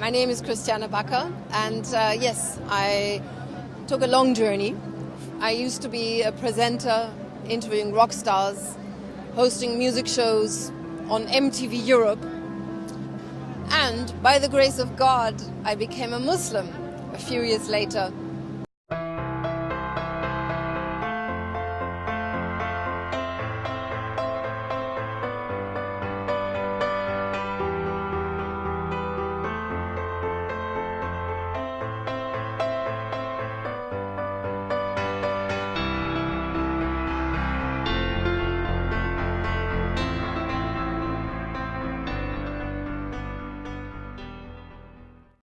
My name is Kristiane Backer, and uh, yes, I took a long journey. I used to be a presenter, interviewing rock stars, hosting music shows on MTV Europe. And by the grace of God, I became a Muslim a few years later